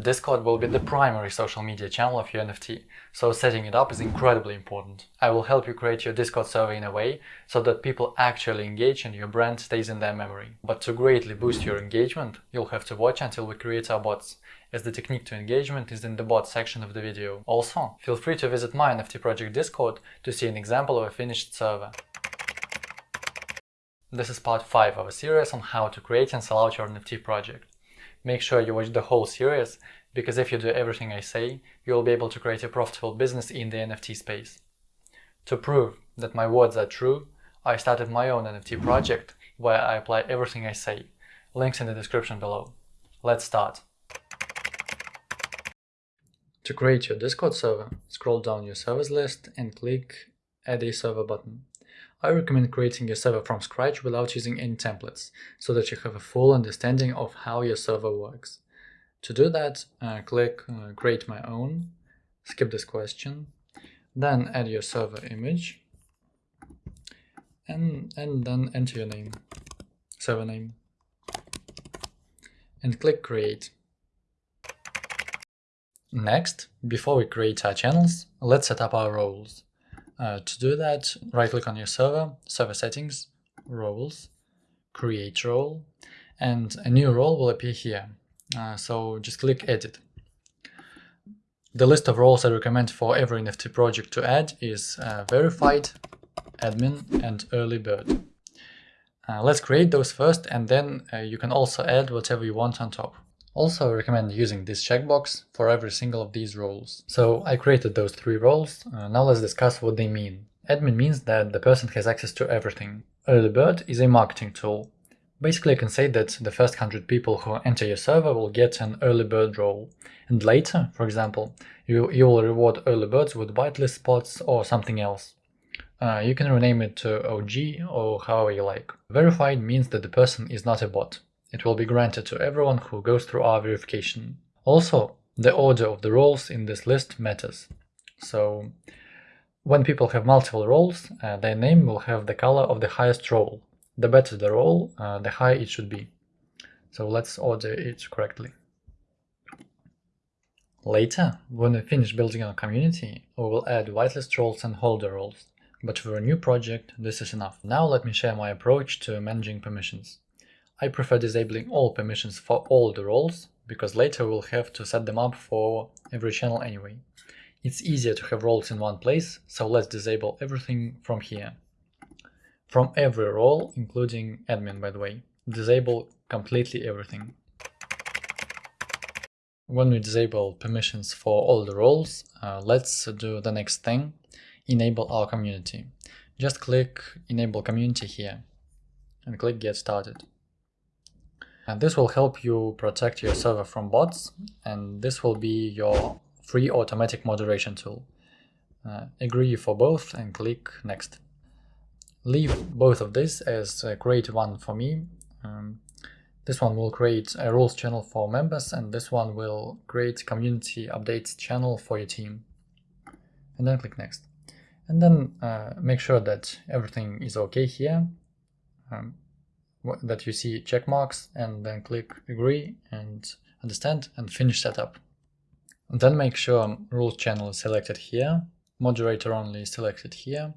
Discord will be the primary social media channel of your NFT, so setting it up is incredibly important. I will help you create your Discord server in a way so that people actually engage and your brand stays in their memory. But to greatly boost your engagement, you'll have to watch until we create our bots, as the technique to engagement is in the bot section of the video. Also, feel free to visit my NFT project Discord to see an example of a finished server. This is part 5 of a series on how to create and sell out your NFT project. Make sure you watch the whole series, because if you do everything I say, you will be able to create a profitable business in the NFT space. To prove that my words are true, I started my own NFT project where I apply everything I say. Links in the description below. Let's start. To create your Discord server, scroll down your servers list and click Add a server button. I recommend creating your server from scratch without using any templates, so that you have a full understanding of how your server works. To do that, uh, click uh, Create My Own, skip this question, then add your server image, and, and then enter your name, server name, and click Create. Next, before we create our channels, let's set up our roles. Uh, to do that, right-click on your server, Server Settings, Roles, Create Role, and a new role will appear here. Uh, so just click Edit. The list of roles I recommend for every NFT project to add is uh, Verified, Admin, and Early Bird. Uh, let's create those first, and then uh, you can also add whatever you want on top. Also, recommend using this checkbox for every single of these roles. So I created those three roles, uh, now let's discuss what they mean. Admin means that the person has access to everything. Early Bird is a marketing tool. Basically, I can say that the first 100 people who enter your server will get an early bird role, and later, for example, you, you will reward early birds with whitelist spots or something else. Uh, you can rename it to OG or however you like. Verified means that the person is not a bot. It will be granted to everyone who goes through our verification. Also, the order of the roles in this list matters. So, when people have multiple roles, uh, their name will have the color of the highest role. The better the role, uh, the higher it should be. So let's order it correctly. Later, when we finish building our community, we will add whitelist roles and holder roles. But for a new project, this is enough. Now let me share my approach to managing permissions. I prefer disabling all permissions for all the roles, because later we'll have to set them up for every channel anyway. It's easier to have roles in one place, so let's disable everything from here. From every role, including admin by the way, disable completely everything. When we disable permissions for all the roles, uh, let's do the next thing, enable our community. Just click enable community here and click get started. And this will help you protect your server from bots, and this will be your free automatic moderation tool. Uh, agree for both and click next. Leave both of this as create one for me. Um, this one will create a rules channel for members and this one will create community updates channel for your team. And then click next. And then uh, make sure that everything is okay here. Um, that you see check marks and then click agree and understand and finish setup. And then make sure rules channel is selected here, moderator only is selected here,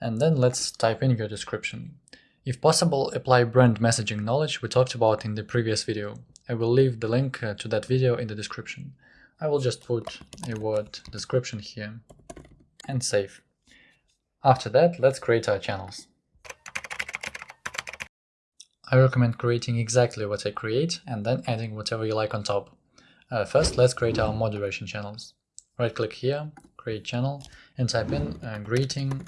and then let's type in your description. If possible, apply brand messaging knowledge we talked about in the previous video. I will leave the link uh, to that video in the description. I will just put a word description here and save. After that, let's create our channels. I recommend creating exactly what I create and then adding whatever you like on top. Uh, first, let's create our moderation channels. Right click here, create channel, and type in uh, greeting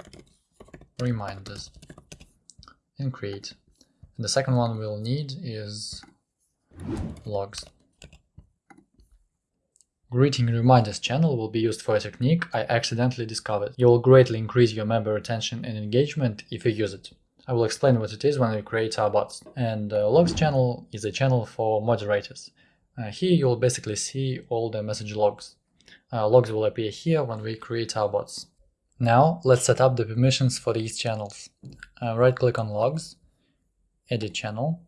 reminders and create. And the second one we'll need is logs. Greeting reminders channel will be used for a technique I accidentally discovered. You will greatly increase your member retention and engagement if you use it. I will explain what it is when we create our bots. And uh, logs channel is a channel for moderators. Uh, here you will basically see all the message logs. Uh, logs will appear here when we create our bots. Now let's set up the permissions for these channels. Uh, right click on logs, edit channel.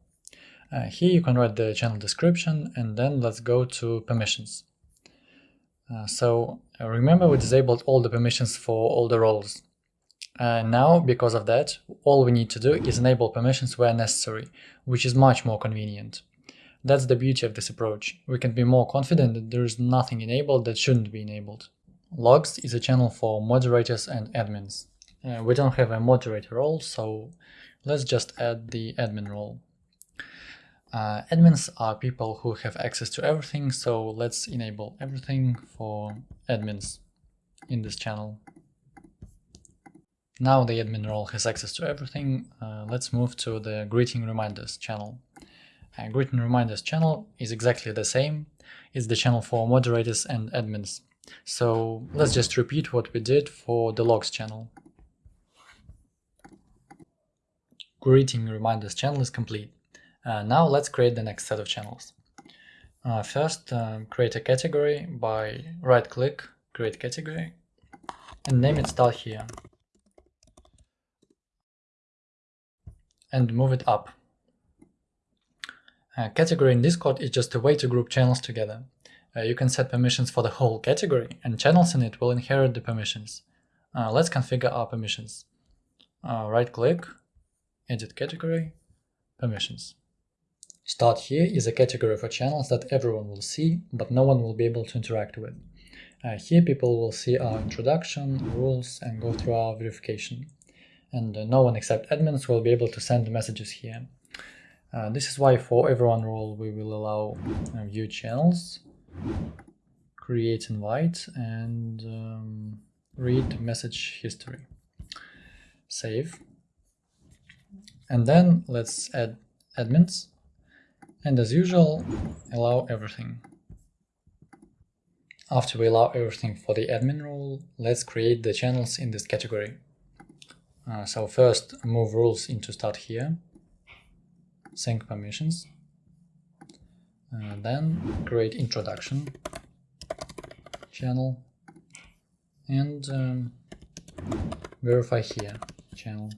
Uh, here you can write the channel description and then let's go to permissions. Uh, so remember we disabled all the permissions for all the roles. Uh, now, because of that, all we need to do is enable permissions where necessary, which is much more convenient. That's the beauty of this approach. We can be more confident that there is nothing enabled that shouldn't be enabled. Logs is a channel for moderators and admins. Uh, we don't have a moderator role, so let's just add the admin role. Uh, admins are people who have access to everything, so let's enable everything for admins in this channel. Now the admin role has access to everything, uh, let's move to the greeting reminders channel. Uh, greeting reminders channel is exactly the same, it's the channel for moderators and admins. So let's just repeat what we did for the logs channel. Greeting reminders channel is complete. Uh, now let's create the next set of channels. Uh, first, uh, create a category by right-click, create category, and name it start here. And move it up. A category in Discord is just a way to group channels together. Uh, you can set permissions for the whole category, and channels in it will inherit the permissions. Uh, let's configure our permissions. Uh, right-click, edit category, permissions. Start here is a category for channels that everyone will see, but no one will be able to interact with. Uh, here people will see our introduction, rules, and go through our verification. And uh, no one except admins will be able to send messages here. Uh, this is why for everyone role we will allow uh, view channels, create invite, and um, read message history. Save. And then let's add admins and as usual, allow everything. After we allow everything for the admin role, let's create the channels in this category. Uh, so first move rules into start here, sync permissions, uh, then create introduction channel and um, verify here channel.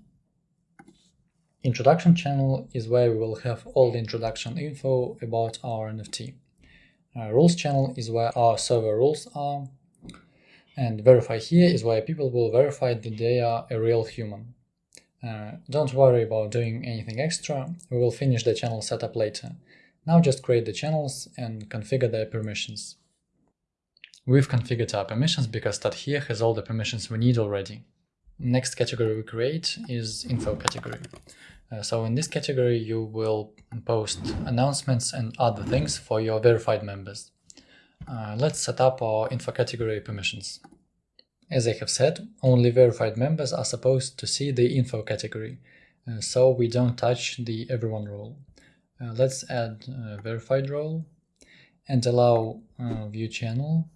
Introduction channel is where we will have all the introduction info about our NFT. Uh, rules channel is where our server rules are. And verify here is where people will verify that they are a real human. Uh, don't worry about doing anything extra, we will finish the channel setup later. Now just create the channels and configure their permissions. We've configured our permissions because that here has all the permissions we need already. Next category we create is info category. Uh, so in this category you will post announcements and other things for your verified members. Uh, let's set up our info category permissions. As I have said, only verified members are supposed to see the info category, uh, so we don't touch the everyone role. Uh, let's add verified role and allow uh, view channel,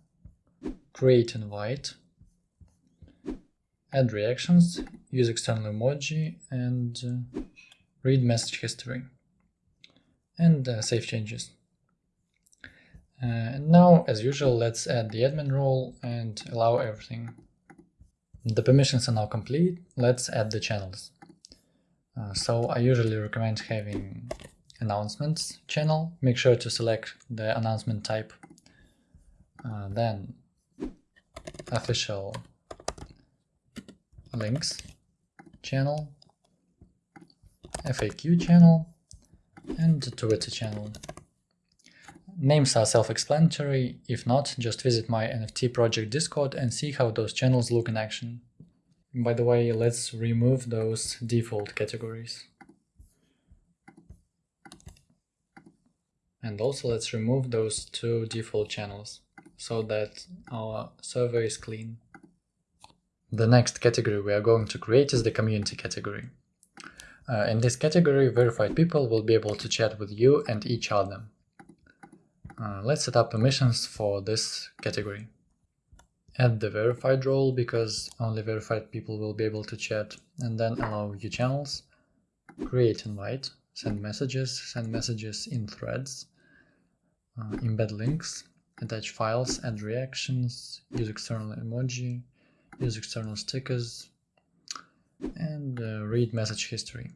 create invite, add reactions, use external emoji, and uh, read message history, and uh, save changes. Uh, and now, as usual, let's add the admin role and allow everything. The permissions are now complete, let's add the channels. Uh, so I usually recommend having announcements channel, make sure to select the announcement type, uh, then official links channel, FAQ channel, and Twitter channel. Names are self-explanatory, if not, just visit my NFT project Discord and see how those channels look in action. By the way, let's remove those default categories. And also let's remove those two default channels, so that our server is clean. The next category we are going to create is the community category. Uh, in this category, verified people will be able to chat with you and each other. Uh, let's set up permissions for this category. Add the verified role because only verified people will be able to chat and then allow view channels, create invite, send messages, send messages in threads, uh, embed links, attach files, add reactions, use external emoji, use external stickers, and uh, read message history.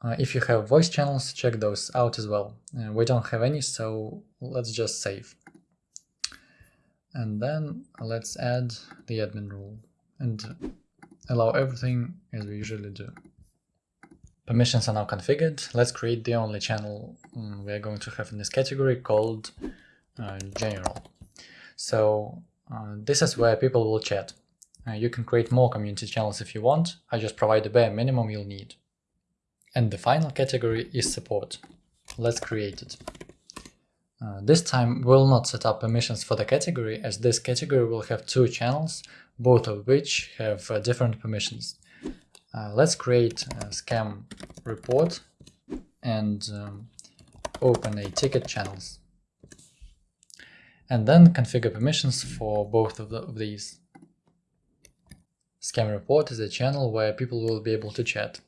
Uh, if you have voice channels, check those out as well. Uh, we don't have any, so let's just save. And then let's add the admin rule and allow everything as we usually do. Permissions are now configured. Let's create the only channel um, we are going to have in this category called uh, general. So uh, this is where people will chat. Uh, you can create more community channels if you want. I just provide the bare minimum you'll need. And the final category is support. Let's create it. Uh, this time we'll not set up permissions for the category as this category will have two channels, both of which have uh, different permissions. Uh, let's create a scam report and um, open a ticket channels. And then configure permissions for both of, the, of these. Scam report is a channel where people will be able to chat.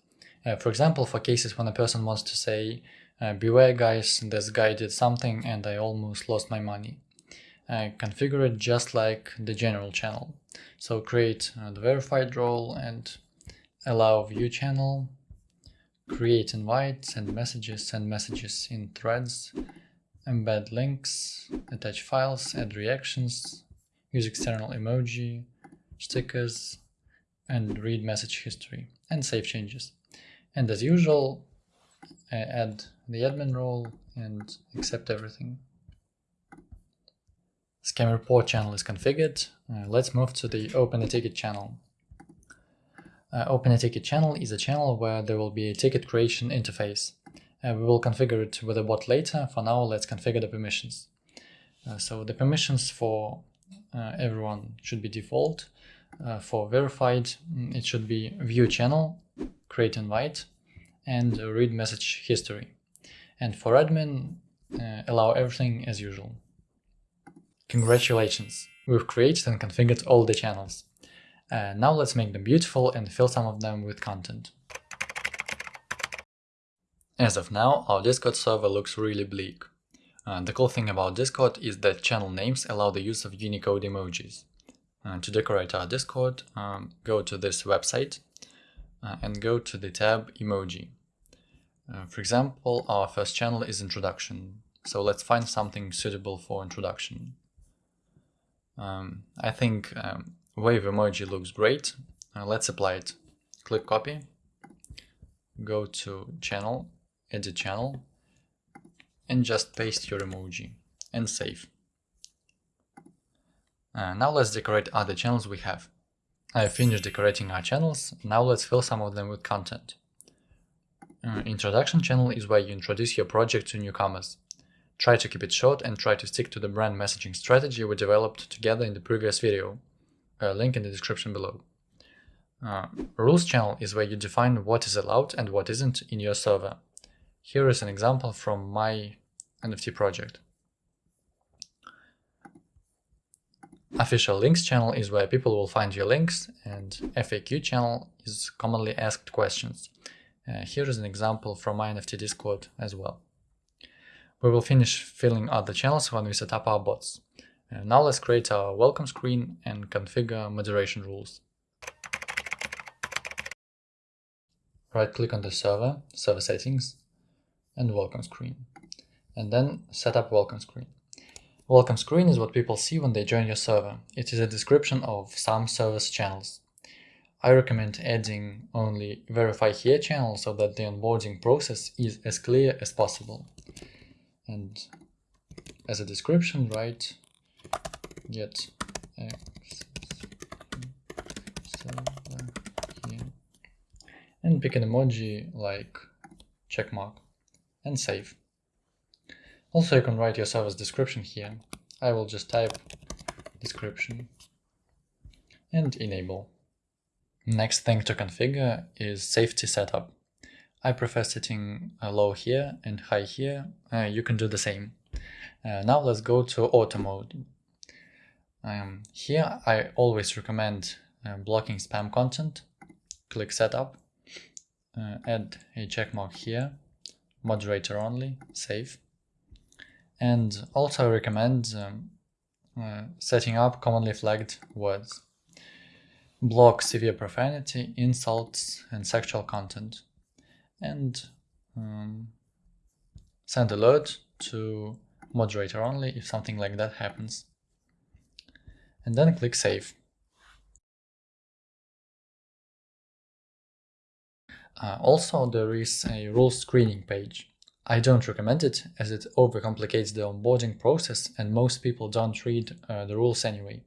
Uh, for example, for cases when a person wants to say, uh, beware guys, this guy did something and I almost lost my money. Uh, configure it just like the general channel. So create uh, the verified role and allow view channel, create invite, send messages, send messages in threads, embed links, attach files, add reactions, use external emoji, stickers, and read message history, and save changes. And as usual, add the admin role and accept everything. Scam report channel is configured. Uh, let's move to the open a ticket channel. Uh, open a ticket channel is a channel where there will be a ticket creation interface. Uh, we will configure it with a bot later. For now, let's configure the permissions. Uh, so the permissions for uh, everyone should be default. Uh, for verified, mm, it should be view channel, create invite, and read message history. And for admin, uh, allow everything as usual. Congratulations! We've created and configured all the channels. Uh, now let's make them beautiful and fill some of them with content. As of now, our Discord server looks really bleak. Uh, the cool thing about Discord is that channel names allow the use of Unicode emojis. Uh, to decorate our Discord, um, go to this website uh, and go to the tab Emoji. Uh, for example, our first channel is Introduction, so let's find something suitable for introduction. Um, I think um, wave emoji looks great. Uh, let's apply it. Click copy, go to channel, edit channel, and just paste your emoji and save. Uh, now let's decorate other channels we have. I have finished decorating our channels, now let's fill some of them with content. Uh, introduction channel is where you introduce your project to newcomers. Try to keep it short and try to stick to the brand messaging strategy we developed together in the previous video. Link in the description below. Uh, rules channel is where you define what is allowed and what isn't in your server. Here is an example from my NFT project. Official links channel is where people will find your links and FAQ channel is commonly asked questions. Uh, here is an example from my NFT Discord as well. We will finish filling out the channels when we set up our bots. Uh, now let's create our welcome screen and configure moderation rules. Right click on the server, server settings, and welcome screen. And then set up welcome screen. Welcome screen is what people see when they join your server. It is a description of some service channels. I recommend adding only verify here channel so that the onboarding process is as clear as possible. And as a description, write get X. and pick an emoji like checkmark and save. Also, you can write your service description here. I will just type description and enable. Next thing to configure is safety setup. I prefer setting low here and high here. Uh, you can do the same. Uh, now let's go to automod. Um, here I always recommend uh, blocking spam content. Click setup, uh, add a checkmark here, moderator only, save. And also recommend um, uh, setting up commonly flagged words. Block severe profanity, insults, and sexual content. And um, send alert to moderator only if something like that happens. And then click Save. Uh, also, there is a rule screening page. I don't recommend it as it overcomplicates the onboarding process and most people don't read uh, the rules anyway.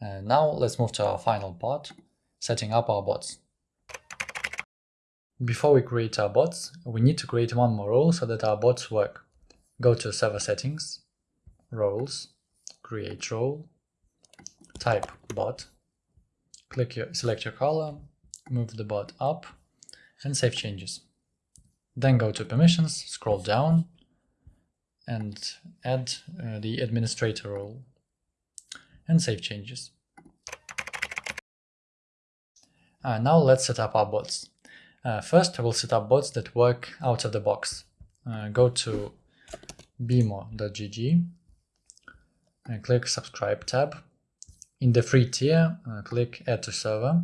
Uh, now let's move to our final part, setting up our bots. Before we create our bots, we need to create one more role so that our bots work. Go to Server Settings, Roles, Create Role, type Bot, click your, select your color, move the bot up, and save changes. Then go to Permissions, scroll down, and add uh, the administrator role, and save changes. Uh, now let's set up our bots. Uh, first, I will set up bots that work out of the box. Uh, go to beemo.gg and click Subscribe tab. In the free tier, uh, click Add to Server,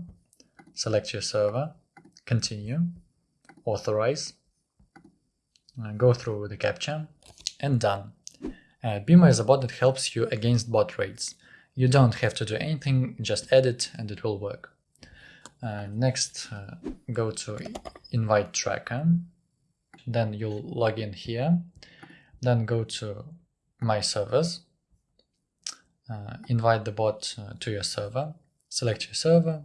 select your server, Continue, Authorize, go through the captcha, and done. Uh, Beemo is a bot that helps you against bot raids. You don't have to do anything, just add it and it will work. Uh, next, uh, go to invite tracker. Then you'll log in here. Then go to my servers. Uh, invite the bot uh, to your server. Select your server.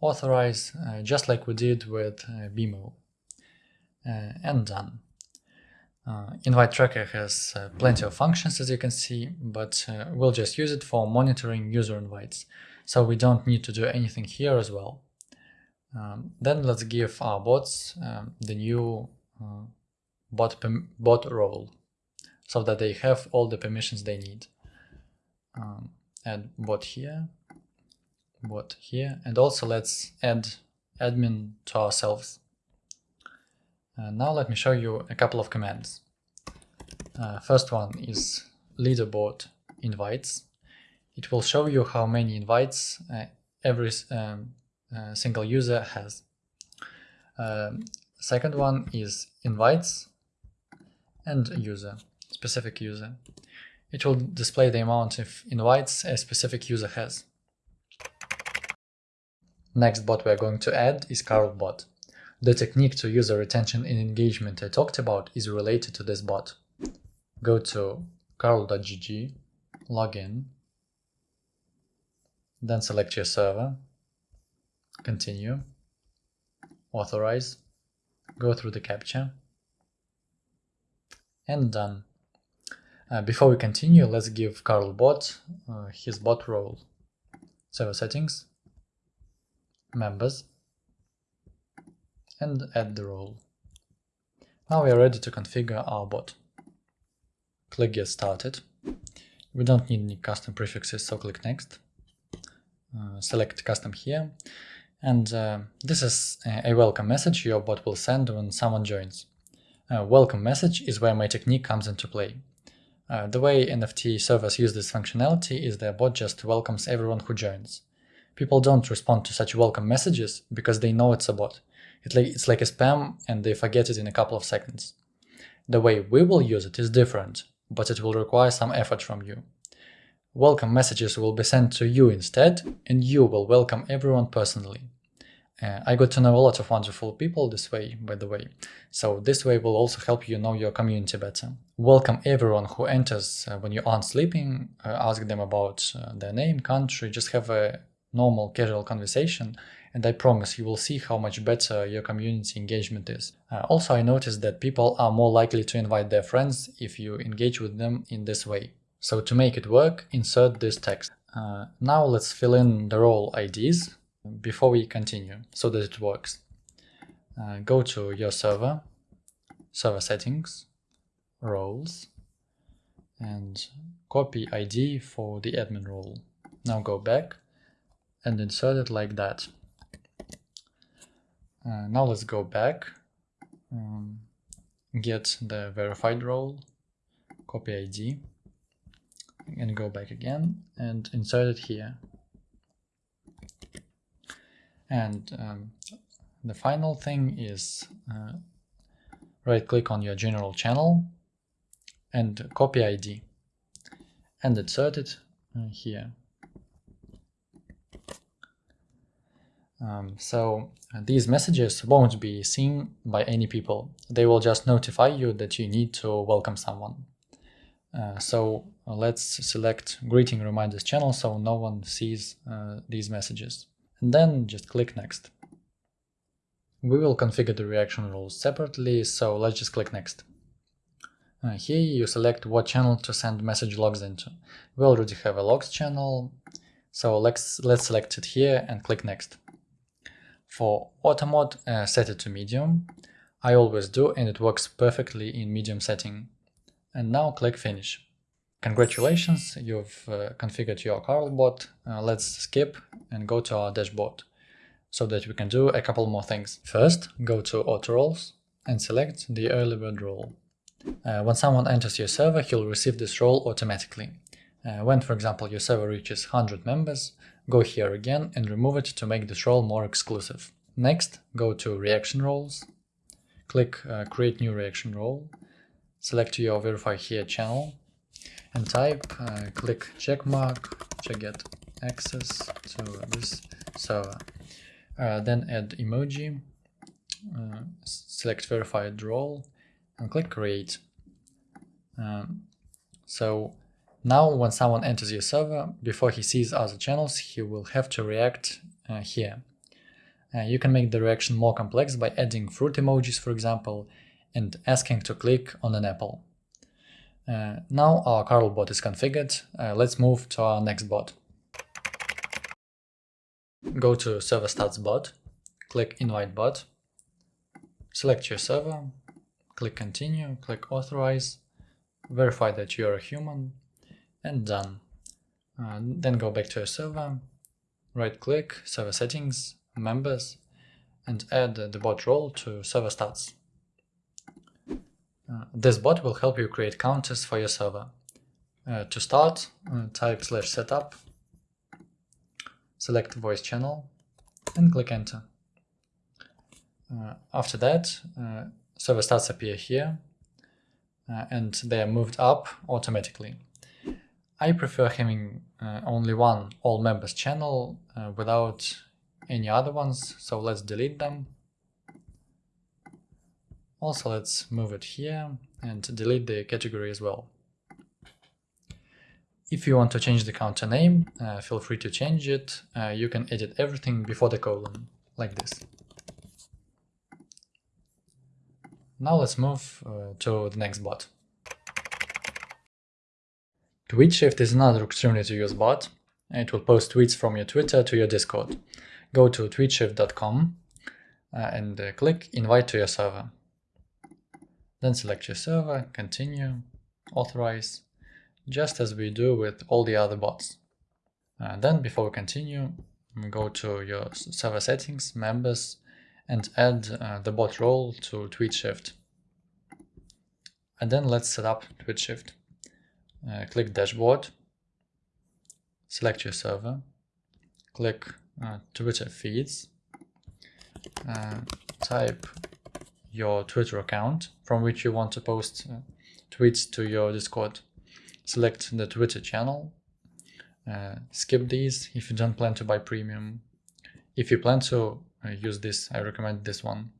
Authorize, uh, just like we did with uh, Beemo. and done. Invite tracker has plenty of functions as you can see, but we'll just use it for monitoring user invites. So we don't need to do anything here as well. Um, then let's give our bots um, the new uh, bot, bot role so that they have all the permissions they need. Um, add bot here, bot here, and also let's add admin to ourselves. Uh, now let me show you a couple of commands. Uh, first one is leaderboard invites. It will show you how many invites uh, every um, uh, single user has. Um, second one is invites and user, specific user. It will display the amount of invites a specific user has. Next bot we're going to add is CarlBot. The technique to user retention and engagement I talked about is related to this bot. Go to carl.gg, log in, then select your server, continue, authorize, go through the captcha, and done. Uh, before we continue, let's give Carl bot uh, his bot role. Server settings, members, and add the role. Now we are ready to configure our bot. Click Get Started. We don't need any custom prefixes, so click Next. Uh, select Custom here, and uh, this is a welcome message your bot will send when someone joins. A welcome message is where my technique comes into play. Uh, the way NFT servers use this functionality is their bot just welcomes everyone who joins. People don't respond to such welcome messages because they know it's a bot. It like, it's like a spam and they forget it in a couple of seconds. The way we will use it is different, but it will require some effort from you. Welcome messages will be sent to you instead, and you will welcome everyone personally. Uh, I got to know a lot of wonderful people this way, by the way. So this way will also help you know your community better. Welcome everyone who enters uh, when you aren't sleeping, uh, ask them about uh, their name, country, just have a normal casual conversation and I promise you will see how much better your community engagement is. Uh, also, I noticed that people are more likely to invite their friends if you engage with them in this way. So to make it work, insert this text. Uh, now let's fill in the role IDs before we continue so that it works. Uh, go to your server, server settings, roles, and copy ID for the admin role. Now go back and insert it like that. Uh, now let's go back, um, get the verified role, copy ID, and go back again and insert it here. And um, the final thing is uh, right click on your general channel and copy ID and insert it uh, here. Um, so uh, these messages won't be seen by any people. They will just notify you that you need to welcome someone. Uh, so uh, let's select greeting reminders channel so no one sees uh, these messages. And then just click next. We will configure the reaction rules separately, so let's just click next. Uh, here you select what channel to send message logs into. We already have a logs channel, so let's, let's select it here and click next. For automod, uh, set it to medium. I always do and it works perfectly in medium setting. And now click finish. Congratulations, you've uh, configured your Carlbot. Uh, let's skip and go to our dashboard so that we can do a couple more things. First, go to auto roles and select the early bird role. Uh, when someone enters your server, he'll receive this role automatically. Uh, when, for example, your server reaches 100 members, Go here again and remove it to make this role more exclusive. Next, go to reaction roles, click uh, create new reaction role, select your verify here channel and type, uh, click checkmark to get access to this server. Uh, then add emoji, uh, select verified role and click create. Um, so now, when someone enters your server, before he sees other channels, he will have to react uh, here. Uh, you can make the reaction more complex by adding fruit emojis, for example, and asking to click on an apple. Uh, now our Carl bot is configured, uh, let's move to our next bot. Go to server stats bot, click invite bot, select your server, click continue, click authorize, verify that you are a human, and done. Uh, then go back to your server, right click, server settings, members, and add the bot role to server stats. Uh, this bot will help you create counters for your server. Uh, to start, uh, type slash setup, select voice channel, and click enter. Uh, after that, uh, server stats appear here, and they are moved up automatically. I prefer having uh, only one all members channel uh, without any other ones, so let's delete them. Also, let's move it here and delete the category as well. If you want to change the counter name, uh, feel free to change it. Uh, you can edit everything before the colon, like this. Now let's move uh, to the next bot. TweetShift is another extremely to use bot. It will post tweets from your Twitter to your Discord. Go to tweetshift.com uh, and uh, click invite to your server. Then select your server, continue, authorize, just as we do with all the other bots. Uh, then before we continue, go to your server settings, members, and add the bot role to TweetShift. And then let's set up TweetShift uh, click dashboard, select your server, click uh, Twitter feeds, uh, type your Twitter account from which you want to post uh, tweets to your Discord. Select the Twitter channel, uh, skip these if you don't plan to buy premium. If you plan to uh, use this, I recommend this one.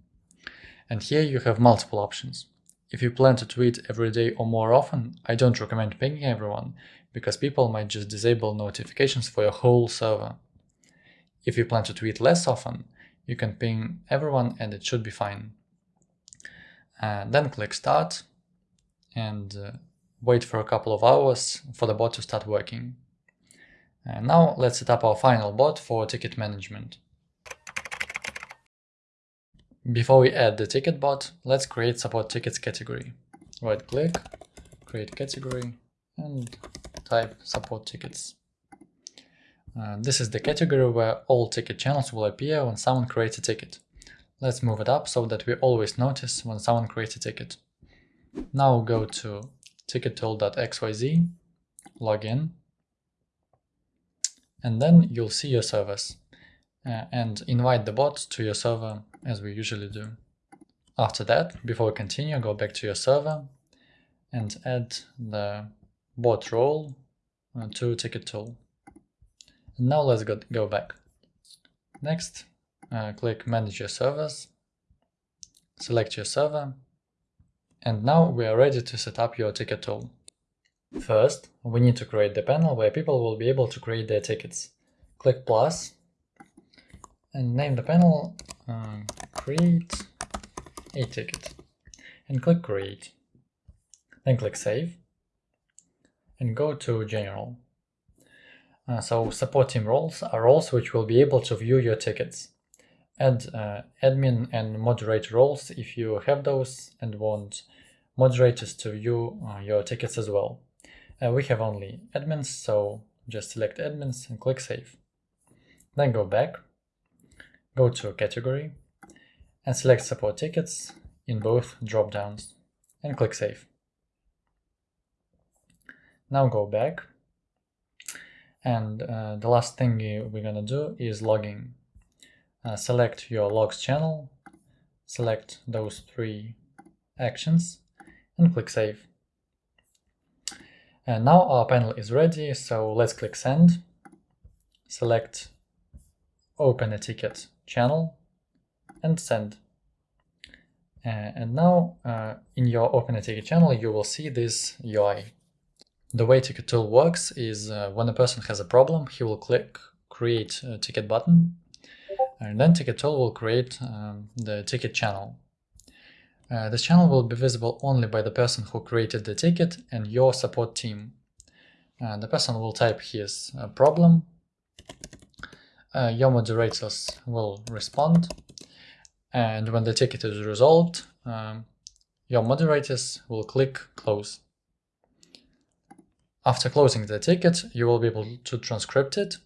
And here you have multiple options. If you plan to tweet every day or more often, I don't recommend pinging everyone, because people might just disable notifications for your whole server. If you plan to tweet less often, you can ping everyone and it should be fine. Uh, then click start and uh, wait for a couple of hours for the bot to start working. Uh, now let's set up our final bot for ticket management. Before we add the ticket bot, let's create support tickets category. Right click, create category, and type support tickets. Uh, this is the category where all ticket channels will appear when someone creates a ticket. Let's move it up so that we always notice when someone creates a ticket. Now go to tickettool.xyz, log in, and then you'll see your servers uh, and invite the bot to your server as we usually do. After that, before we continue, go back to your server and add the bot role uh, to ticket tool. And now let's go, go back. Next, uh, click manage your servers, select your server, and now we are ready to set up your ticket tool. First, we need to create the panel where people will be able to create their tickets. Click plus and name the panel uh, create a ticket and click create. Then click save and go to general. Uh, so support team roles are roles which will be able to view your tickets. Add uh, admin and moderator roles if you have those and want moderators to view uh, your tickets as well. Uh, we have only admins, so just select admins and click save. Then go back, go to category and select support tickets in both drop-downs and click save. Now go back and uh, the last thing we're gonna do is logging. Uh, select your logs channel, select those three actions and click save. And now our panel is ready, so let's click send, select open a ticket channel and send. Uh, and now uh, in your open a ticket channel you will see this UI. The way ticket tool works is uh, when a person has a problem he will click create a ticket button and then ticket tool will create um, the ticket channel. Uh, this channel will be visible only by the person who created the ticket and your support team. Uh, the person will type his uh, problem, uh, your moderators will respond, and when the ticket is resolved, um, your moderators will click close. After closing the ticket, you will be able to transcript it,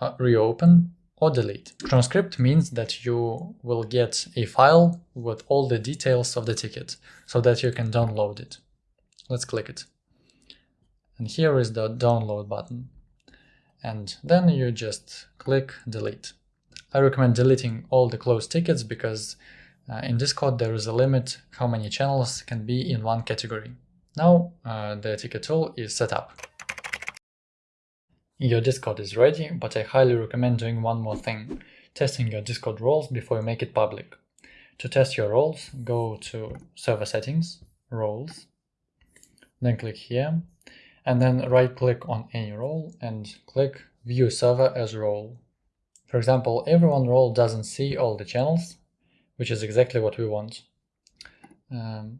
uh, reopen, or delete. Transcript means that you will get a file with all the details of the ticket so that you can download it. Let's click it. And here is the download button. And then you just click delete. I recommend deleting all the closed tickets because uh, in Discord there is a limit how many channels can be in one category. Now uh, the ticket tool is set up. Your Discord is ready, but I highly recommend doing one more thing, testing your Discord roles before you make it public. To test your roles, go to Server Settings, Roles, then click here, and then right-click on any role and click View Server as Role. For example, everyone role doesn't see all the channels, which is exactly what we want. Um,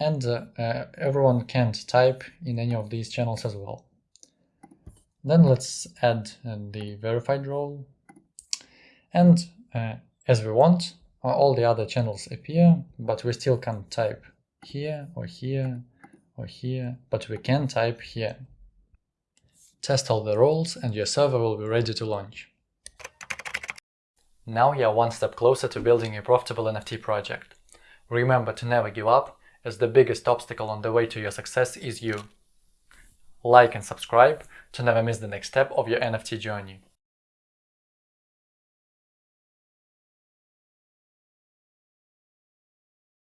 and uh, uh, everyone can't type in any of these channels as well. Then let's add uh, the verified role. And uh, as we want, uh, all the other channels appear, but we still can't type here or here or here, but we can type here. Test all the roles and your server will be ready to launch. Now you're one step closer to building a profitable NFT project. Remember to never give up, as the biggest obstacle on the way to your success is you like and subscribe to never miss the next step of your NFT journey.